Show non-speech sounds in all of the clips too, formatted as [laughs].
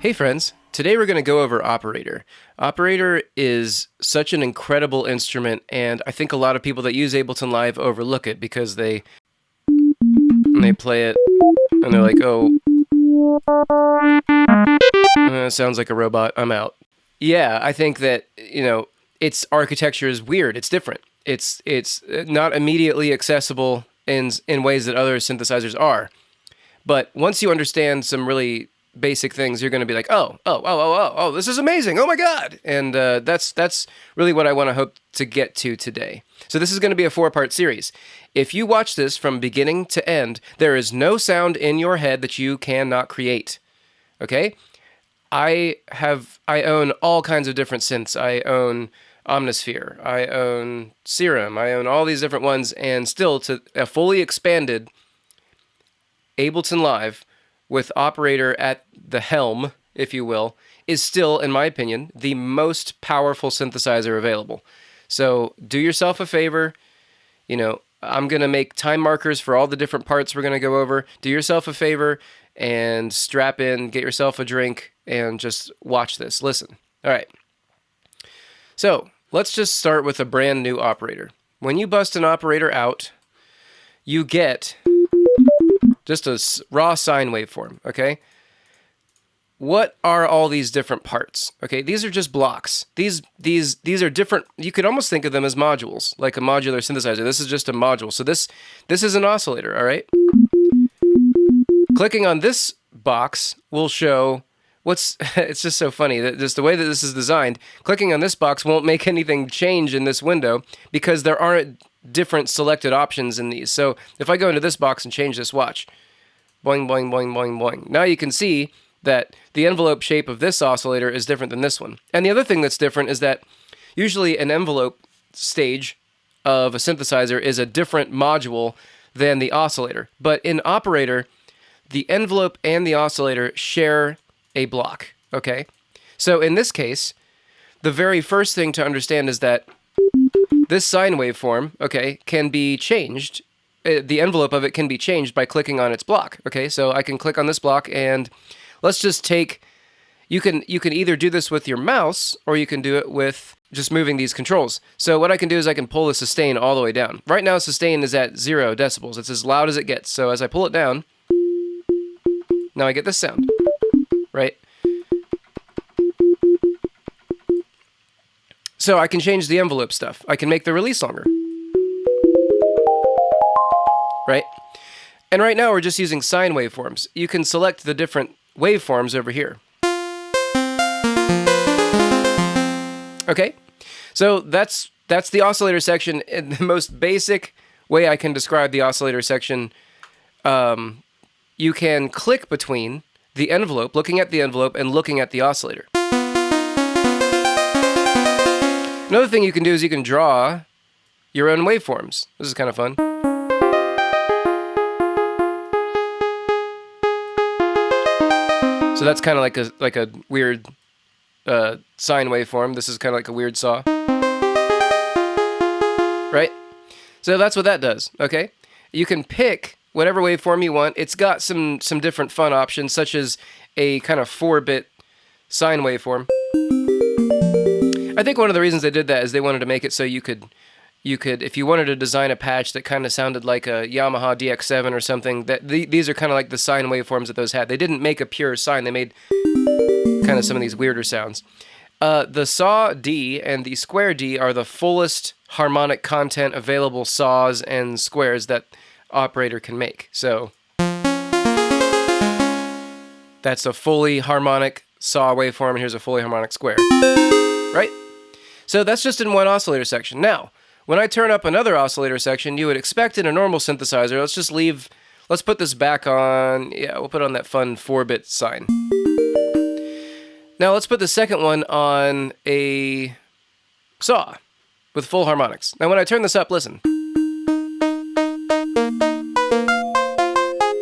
Hey friends, today we're going to go over Operator. Operator is such an incredible instrument and I think a lot of people that use Ableton Live overlook it because they they play it and they're like, "Oh, uh, sounds like a robot. I'm out." Yeah, I think that, you know, its architecture is weird. It's different. It's it's not immediately accessible in in ways that other synthesizers are. But once you understand some really basic things, you're going to be like, oh, oh, oh, oh, oh, oh, this is amazing. Oh my God. And uh, that's, that's really what I want to hope to get to today. So this is going to be a four part series. If you watch this from beginning to end, there is no sound in your head that you cannot create. Okay? I have, I own all kinds of different synths. I own Omnisphere. I own Serum. I own all these different ones. And still, to a fully expanded Ableton Live, with operator at the helm, if you will, is still, in my opinion, the most powerful synthesizer available. So do yourself a favor. You know, I'm going to make time markers for all the different parts we're going to go over. Do yourself a favor and strap in, get yourself a drink, and just watch this. Listen. All right. So let's just start with a brand new operator. When you bust an operator out, you get just a raw sine waveform, okay? What are all these different parts? Okay, these are just blocks. These these these are different. You could almost think of them as modules, like a modular synthesizer. This is just a module. So this this is an oscillator, all right? Clicking on this box will show what's [laughs] it's just so funny that just the way that this is designed clicking on this box won't make anything change in this window because there aren't different selected options in these. So if I go into this box and change this, watch. Boing, boing, boing, boing, boing. Now you can see that the envelope shape of this oscillator is different than this one. And the other thing that's different is that usually an envelope stage of a synthesizer is a different module than the oscillator. But in operator, the envelope and the oscillator share a block, okay? So in this case, the very first thing to understand is that this sine waveform, okay, can be changed. Uh, the envelope of it can be changed by clicking on its block. Okay, so I can click on this block and let's just take, you can, you can either do this with your mouse or you can do it with just moving these controls. So what I can do is I can pull the sustain all the way down. Right now sustain is at zero decibels. It's as loud as it gets. So as I pull it down, now I get this sound, right? So I can change the envelope stuff. I can make the release longer. Right? And right now we're just using sine waveforms. You can select the different waveforms over here. Okay? So that's that's the oscillator section in the most basic way I can describe the oscillator section. Um, you can click between the envelope, looking at the envelope, and looking at the oscillator. Another thing you can do is you can draw your own waveforms. This is kind of fun. So that's kind of like a like a weird uh, sine waveform. This is kind of like a weird saw. Right? So that's what that does, okay? You can pick whatever waveform you want. It's got some some different fun options, such as a kind of 4-bit sine waveform. I think one of the reasons they did that is they wanted to make it so you could you could if you wanted to design a patch that kind of sounded like a Yamaha DX7 or something that the, these are kind of like the sine waveforms that those had. They didn't make a pure sine. They made kind of some of these weirder sounds. Uh, the saw D and the square D are the fullest harmonic content available saws and squares that operator can make. So that's a fully harmonic saw waveform and here's a fully harmonic square. Right? So that's just in one oscillator section. Now, when I turn up another oscillator section, you would expect in a normal synthesizer, let's just leave, let's put this back on, yeah, we'll put on that fun 4-bit sine. Now let's put the second one on a saw with full harmonics. Now when I turn this up, listen.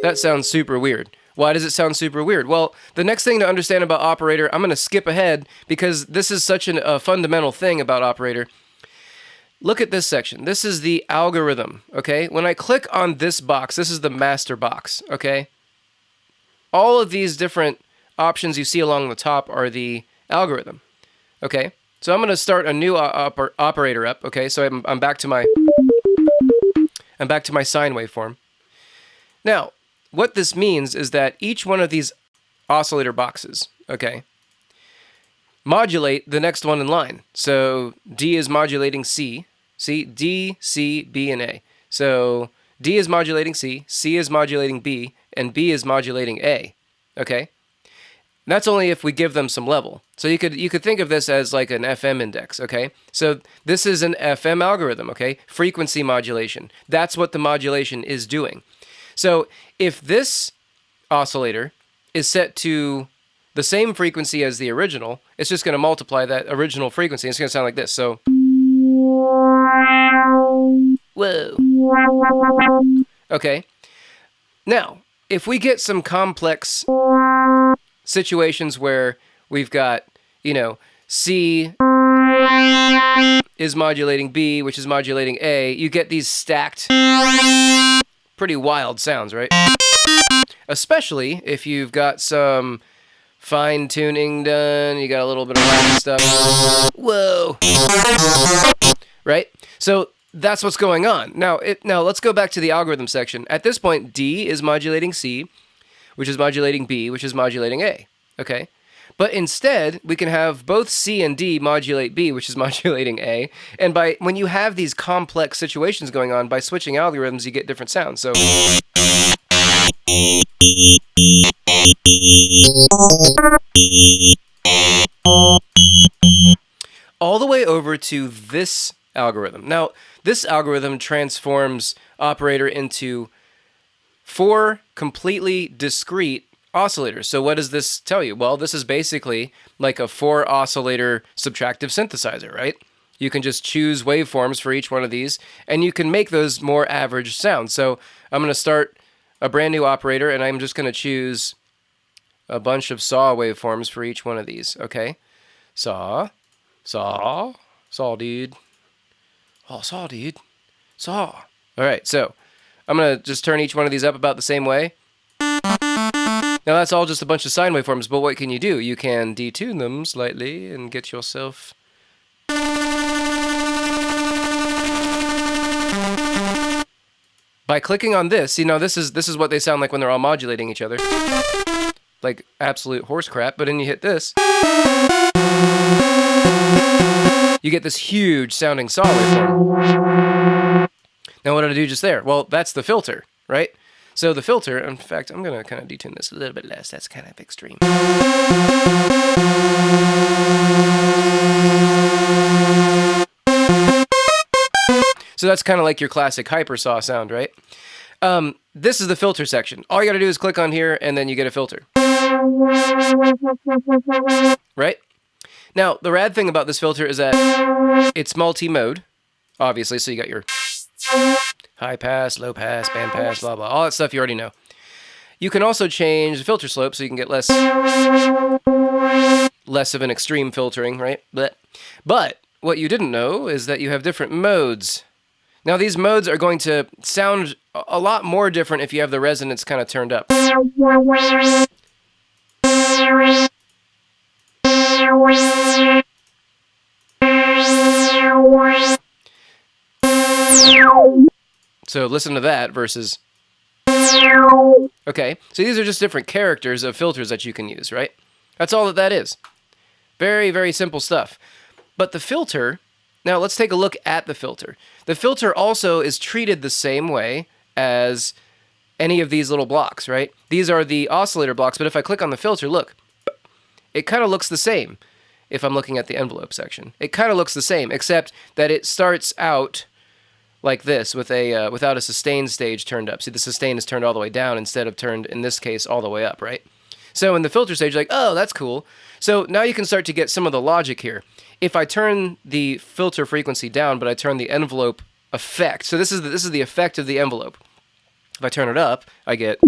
That sounds super weird. Why does it sound super weird? Well, the next thing to understand about operator, I'm going to skip ahead because this is such an, a fundamental thing about operator. Look at this section. This is the algorithm, okay? When I click on this box, this is the master box, okay? All of these different options you see along the top are the algorithm. Okay, so I'm going to start a new uh, oper operator up. Okay, so I'm, I'm back to my I'm back to my sine waveform. Now, what this means is that each one of these oscillator boxes, okay, modulate the next one in line. So D is modulating C. See, D, C, B, and A. So D is modulating C, C is modulating B, and B is modulating A. Okay? That's only if we give them some level. So you could you could think of this as like an FM index, okay? So this is an FM algorithm, okay? Frequency modulation. That's what the modulation is doing. So if this oscillator is set to the same frequency as the original, it's just going to multiply that original frequency. It's going to sound like this. So Whoa. Okay. Now, if we get some complex situations where we've got, you know, C is modulating B, which is modulating A, you get these stacked, pretty wild sounds, right? Especially if you've got some fine tuning done, you got a little bit of stuff. Whoa. Right? So that's what's going on. Now, it, now let's go back to the algorithm section. At this point, D is modulating C, which is modulating B, which is modulating A. Okay? But instead, we can have both C and D modulate B, which is [laughs] modulating A. And by when you have these complex situations going on, by switching algorithms, you get different sounds. So all the way over to this algorithm. Now, this algorithm transforms operator into four completely discrete oscillators. So what does this tell you? Well, this is basically like a four oscillator subtractive synthesizer, right? You can just choose waveforms for each one of these, and you can make those more average sounds. So I'm going to start a brand new operator, and I'm just going to choose a bunch of saw waveforms for each one of these, okay? Saw, saw, saw, dude. Oh, saw, dude. Saw. All right, so I'm going to just turn each one of these up about the same way. Now that's all just a bunch of sine waveforms, but what can you do? You can detune them slightly and get yourself... By clicking on this, you know, this is this is what they sound like when they're all modulating each other. Like absolute horse crap, but then you hit this you get this huge sounding saw waveform. Now what did I do just there? Well, that's the filter, right? So the filter, in fact, I'm going to kind of detune this a little bit less. That's kind of extreme. So that's kind of like your classic hyper saw sound, right? Um, this is the filter section. All you got to do is click on here and then you get a filter. Right? Now, the rad thing about this filter is that it's multi-mode, obviously, so you got your high pass, low pass, band pass, blah, blah, all that stuff you already know. You can also change the filter slope so you can get less less of an extreme filtering, right? But, but what you didn't know is that you have different modes. Now, these modes are going to sound a lot more different if you have the resonance kind of turned up. So listen to that versus. Okay, so these are just different characters of filters that you can use, right? That's all that that is. Very, very simple stuff. But the filter, now let's take a look at the filter. The filter also is treated the same way as any of these little blocks, right? These are the oscillator blocks, but if I click on the filter, look, it kind of looks the same if I'm looking at the envelope section. It kind of looks the same, except that it starts out like this with a uh, without a sustain stage turned up. See, the sustain is turned all the way down instead of turned, in this case, all the way up, right? So in the filter stage, like, oh, that's cool. So now you can start to get some of the logic here. If I turn the filter frequency down, but I turn the envelope effect, so this is the, this is the effect of the envelope. If I turn it up, I get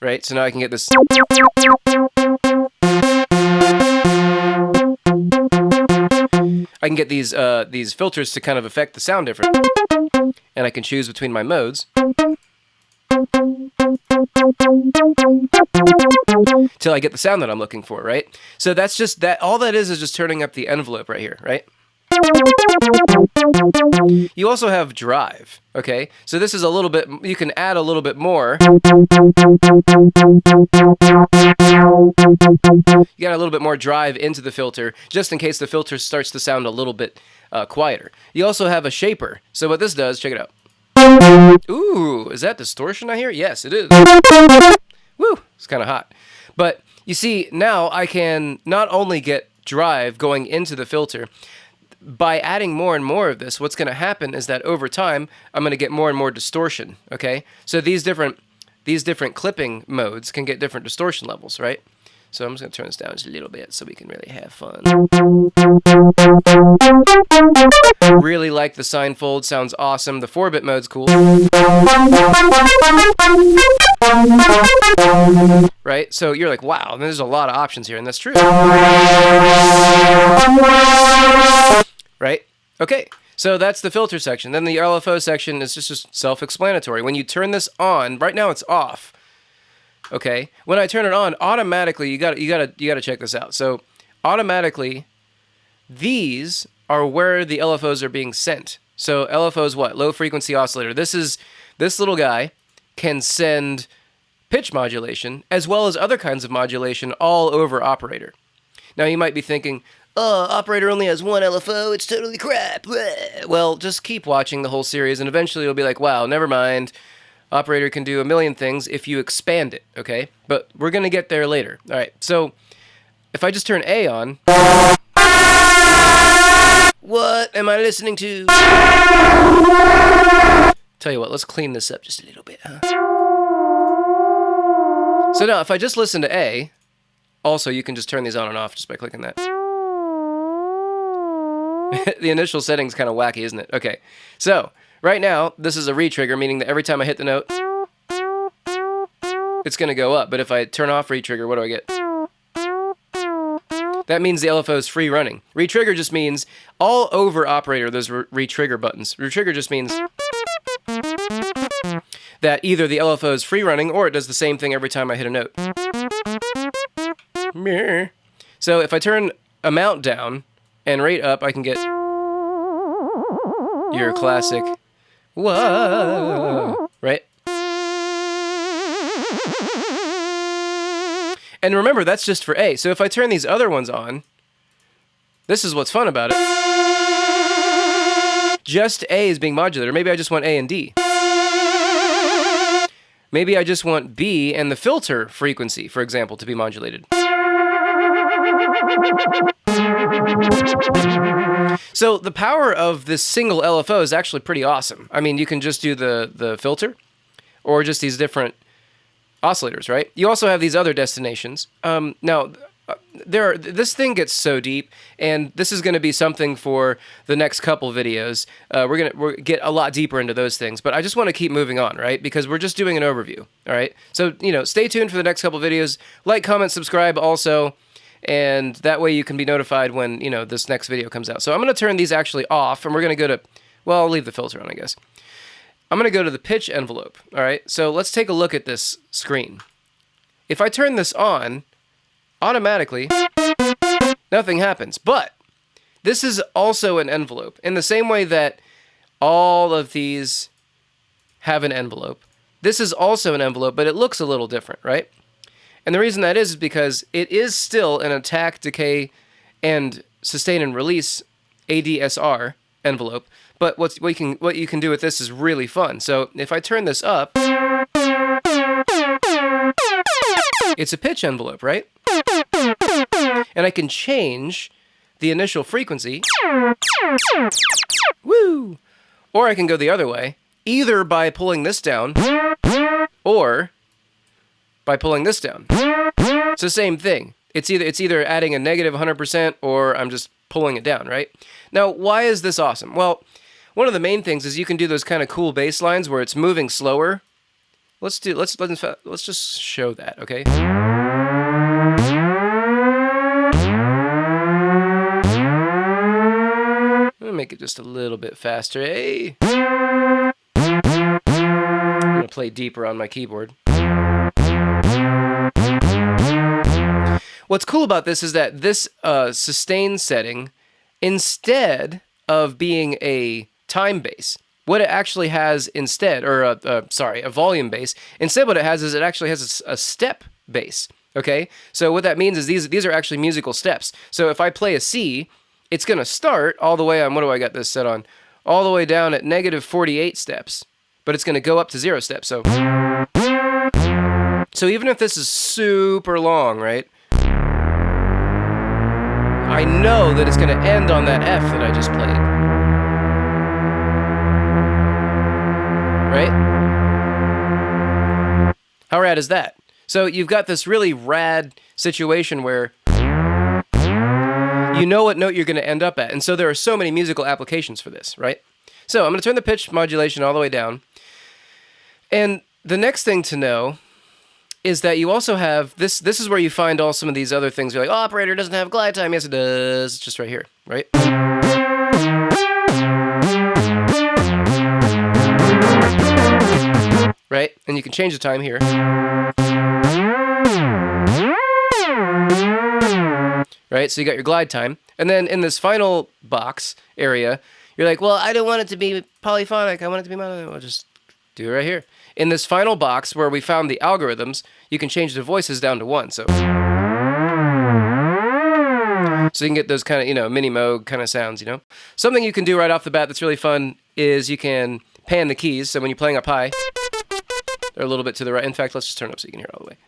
right? So now I can get this. I can get these uh, these filters to kind of affect the sound different, and I can choose between my modes. till I get the sound that I'm looking for, right? So that's just that. All that is is just turning up the envelope right here, right? You also have drive, okay? So this is a little bit, you can add a little bit more. You got a little bit more drive into the filter, just in case the filter starts to sound a little bit uh, quieter. You also have a shaper. So what this does, check it out. Ooh, is that distortion I hear? Yes, it is. Woo, it's kind of hot. But you see, now I can not only get drive going into the filter, by adding more and more of this, what's going to happen is that over time, I'm going to get more and more distortion, okay? So these different these different clipping modes can get different distortion levels, right? So I'm just going to turn this down just a little bit so we can really have fun. Really like the sine fold, sounds awesome. The 4-bit mode's cool. Right? So you're like, wow, there's a lot of options here, and that's true right? Okay, so that's the filter section. Then the LFO section is just, just self-explanatory. When you turn this on, right now it's off. Okay, when I turn it on, automatically you got you got to you got to check this out. So automatically, these are where the LFOs are being sent. So LFO is what? Low frequency oscillator. This is this little guy can send pitch modulation as well as other kinds of modulation all over operator. Now you might be thinking, oh, operator only has one LFO, it's totally crap. Well, just keep watching the whole series, and eventually you'll be like, wow, never mind. Operator can do a million things if you expand it, okay? But we're going to get there later. All right, so if I just turn A on. What am I listening to? Tell you what, let's clean this up just a little bit, huh? So now, if I just listen to A, also you can just turn these on and off just by clicking that. [laughs] the initial setting's kind of wacky, isn't it? Okay, so right now, this is a retrigger, meaning that every time I hit the note, it's going to go up. But if I turn off retrigger, what do I get? That means the LFO is free running. Retrigger just means all over operator, there's retrigger buttons. Retrigger just means that either the LFO is free running or it does the same thing every time I hit a note. So if I turn amount down, and right up, I can get your classic, whoa, right? And remember, that's just for A. So if I turn these other ones on, this is what's fun about it. Just A is being modulated. Maybe I just want A and D. Maybe I just want B and the filter frequency, for example, to be modulated. So the power of this single LFO is actually pretty awesome. I mean, you can just do the, the filter or just these different oscillators, right? You also have these other destinations. Um, now, uh, there are, this thing gets so deep, and this is going to be something for the next couple videos. Uh, we're going to get a lot deeper into those things, but I just want to keep moving on, right? Because we're just doing an overview, all right? So, you know, stay tuned for the next couple videos. Like, comment, subscribe also and that way you can be notified when, you know, this next video comes out. So I'm going to turn these actually off, and we're going to go to, well, I'll leave the filter on, I guess. I'm going to go to the pitch envelope, all right? So let's take a look at this screen. If I turn this on, automatically, nothing happens. But this is also an envelope. In the same way that all of these have an envelope, this is also an envelope, but it looks a little different, right? And the reason that is, is because it is still an attack, decay, and sustain and release ADSR envelope. But what, you can, what you can do with this is really fun. So if I turn this up, it's a pitch envelope, right? And I can change the initial frequency. Woo! Or I can go the other way, either by pulling this down or by pulling this down. It's the same thing. It's either it's either adding a negative 100% or I'm just pulling it down, right? Now, why is this awesome? Well, one of the main things is you can do those kind of cool bass lines where it's moving slower. Let's do let's let's let's just show that, okay? make it just a little bit faster. Hey, I'm gonna play deeper on my keyboard. What's cool about this is that this uh, sustain setting, instead of being a time base, what it actually has instead, or a, a, sorry, a volume base, instead what it has is it actually has a, a step base. Okay, so what that means is these these are actually musical steps. So if I play a C, it's going to start all the way on, what do I got this set on? All the way down at negative 48 steps, but it's going to go up to zero steps. So, so even if this is super long, right? I know that it's going to end on that F that I just played. Right? How rad is that? So you've got this really rad situation where you know what note you're going to end up at. And so there are so many musical applications for this, right? So I'm going to turn the pitch modulation all the way down. And the next thing to know is that you also have this this is where you find all some of these other things. You're like, oh, operator doesn't have glide time. Yes, it does. It's just right here, right? Right? And you can change the time here. Right? So you got your glide time. And then in this final box area, you're like, well, I don't want it to be polyphonic. I want it to be mono. I'll just do it right here. In this final box where we found the algorithms, you can change the voices down to one. So, so you can get those kind of, you know, Minimoog kind of sounds, you know. Something you can do right off the bat that's really fun is you can pan the keys. So when you're playing up high, they're a little bit to the right. In fact, let's just turn up so you can hear all the way.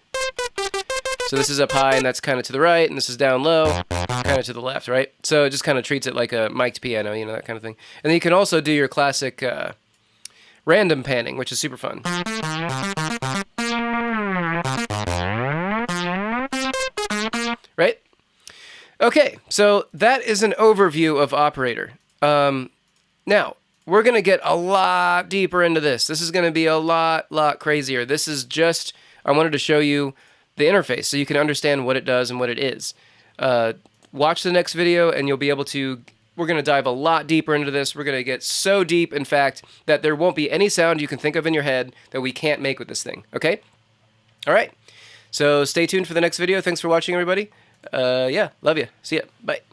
So this is up high and that's kind of to the right, and this is down low, kind of to the left, right? So it just kind of treats it like a mic'd piano, you know, that kind of thing. And then you can also do your classic uh, random panning, which is super fun. Right? Okay, so that is an overview of Operator. Um, now, we're going to get a lot deeper into this. This is going to be a lot, lot crazier. This is just, I wanted to show you the interface so you can understand what it does and what it is. Uh, watch the next video and you'll be able to we're going to dive a lot deeper into this. We're going to get so deep, in fact, that there won't be any sound you can think of in your head that we can't make with this thing. Okay? All right. So stay tuned for the next video. Thanks for watching, everybody. Uh, yeah, love you. See ya. Bye.